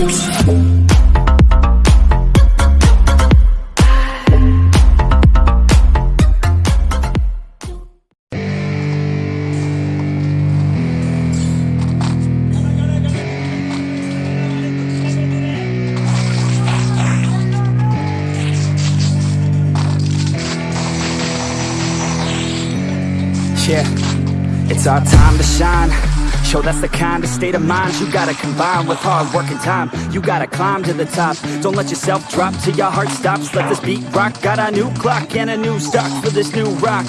Yeah, it's our time to shine. Show that's the kind of state of mind you gotta combine with hard work and time. You gotta climb to the top. Don't let yourself drop till your heart stops. Let this beat rock. Got a new clock and a new stock for this new rock.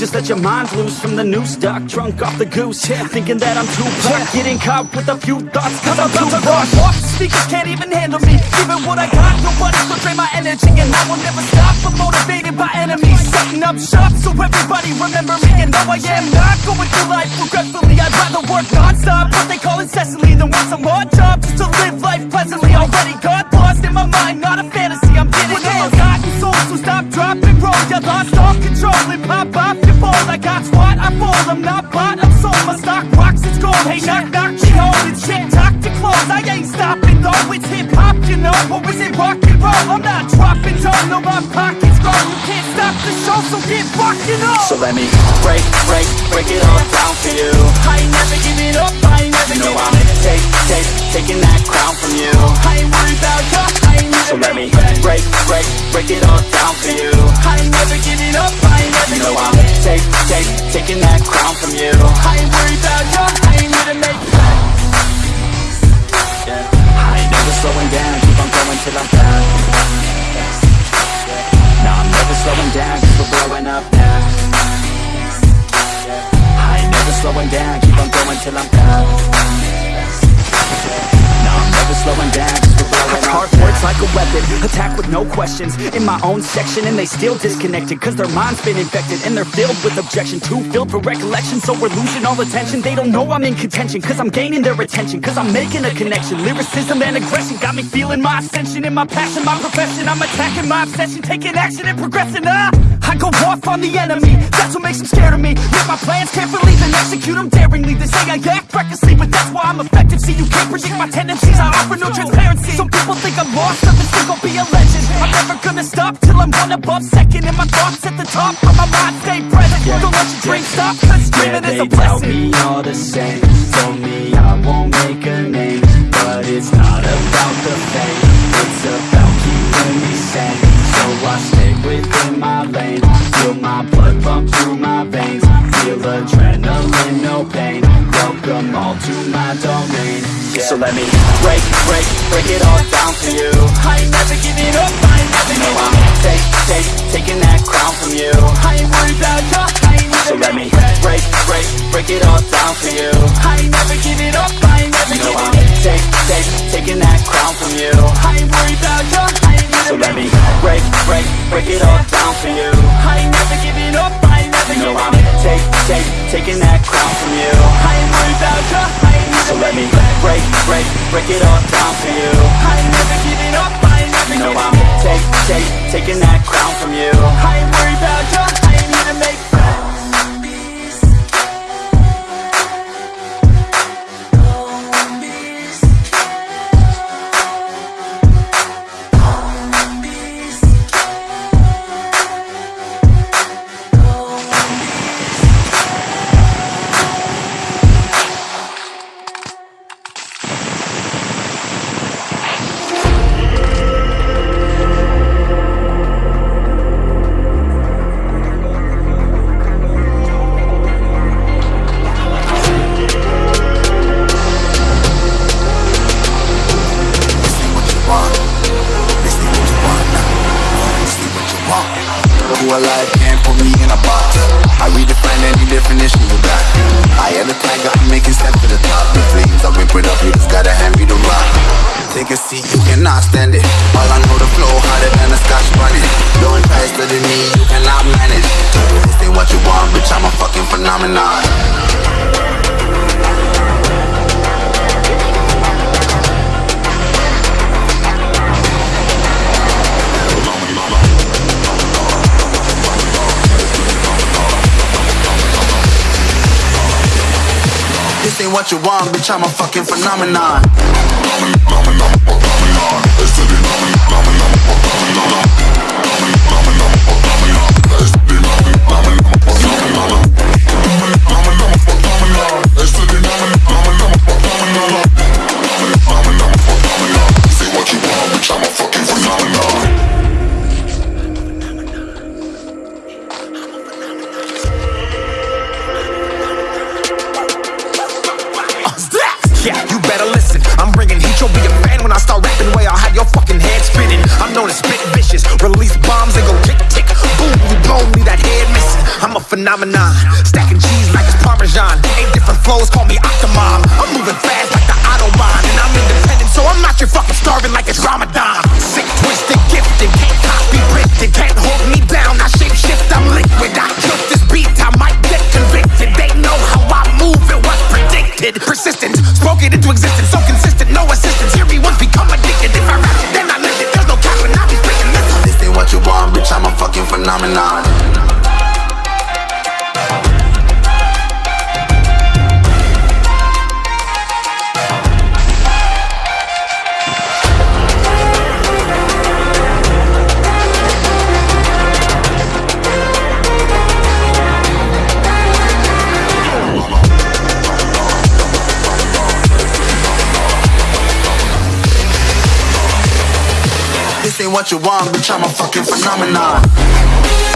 Just let your mind loose from the new stock. Drunk off the goose, yeah. thinking that I'm too black. Getting caught with a few thoughts, cause I'm too rock. Off speakers can't even handle me. Even what I got, nobody's gonna drain my energy. And I will never stop. I'm motivated by enemies. Setting up shop so everybody remember me. And though I am not going through life regretfully, I'd rather work non-stop. What they call incessantly than want some more job just to live life pleasantly. Already got lost in my mind, not a fantasy. I'm getting it. Forgotten souls, so stop, drop, You lost all control and pop off your balls. I got squat, I fall. I'm not bought, I'm sold. My stock rocks, it's gold. Hey, knock, knock, she holding shit. Talk to close. I ain't stopping though. It's hip hop, you know, or is it rock and roll? I'm not dropping down, no, my pockets grow. You can't stop the show, so get rockin' up. So let me break, break, break it all down for you I ain't never giving up, I ain't never You know I'm take, take, taking that crown from you I ain't worried about ya, I ain't So let me break, break, break it all down for you I ain't up, I ain't never You know I'm take, take, taking that crown from you. I ain't worried about ya, I ain't here to make it I ain't never slowing down, keep on going till I'm down No, I'm never slowing down, cause we're blowing up now. I ain't never slowing down, keep on going till I'm down like a weapon, attack with no questions. In my own section and they still disconnected Cause their mind's been infected and they're filled with objection. Too filled for recollection so we're losing all attention. They don't know I'm in contention cause I'm gaining their attention Cause I'm making a connection, lyricism and aggression Got me feeling my ascension. In my passion, my profession I'm attacking my obsession, taking action and progressing. Ah! I go off on the enemy, that's what makes them scared of me. Yet my plans carefully then execute them daringly. They say I act recklessly but that's why I'm effective. See you can't predict my tendencies, I offer no transparency. Some people think I'm lost, others think I'll be a legend. I'm never gonna stop till I'm one above second And my thoughts at the top, but my mind. Stay present Don't let your dreams stop, cause Yeah, dreaming is they a blessing. me all the same. Told me I won't make a name But it's not about the fame. It's about keeping me sane. So I stay within my lane. Feel my let me break, break, break it all down for you I ain't never giving up, I ain't never You know I'm take, take, taking that crown from you I ain't worried about ya, I ain't So never let me break, break, break it all down for you I ain't never giving up, I ain't never know I'm take, take, taking that crown from you I ain't worried about ya, I ain't So never let me break, break, break it all down for you I ain't never giving up, I ain't never You know I'm take, take, taking Who alive can't put me in a box. I redefine any definition you got. I am the tiger, I'm making steps to the top. The flames, I whip it up, you just gotta hand me the rock. Take a seat, you cannot stand it. All I know, the flow harder than a scotch bonnet. Blowing faster than me, you cannot manage. This ain't what you want, bitch, I'm a fucking phenomenon. What you want, bitch, I'm a fucking phenomenon. Say Yeah, you better listen. I'm bringing heat. You'll be a fan when I start rapping. Way I'll have your fucking head spinning. I'm known as spit vicious. Release bombs and go tick tick. Boom, you blow me that head missing. I'm a phenomenon. Stacking predicted. Persistent. Spoke it into existence. So consistent. No assistance. Hear me once, become addicted. If I rap it, then I live it. There's no cap and I'll be spitting this. This ain't what you want, bitch, I'm a fucking phenomenon. what you want, bitch, I'm a fucking phenomenon.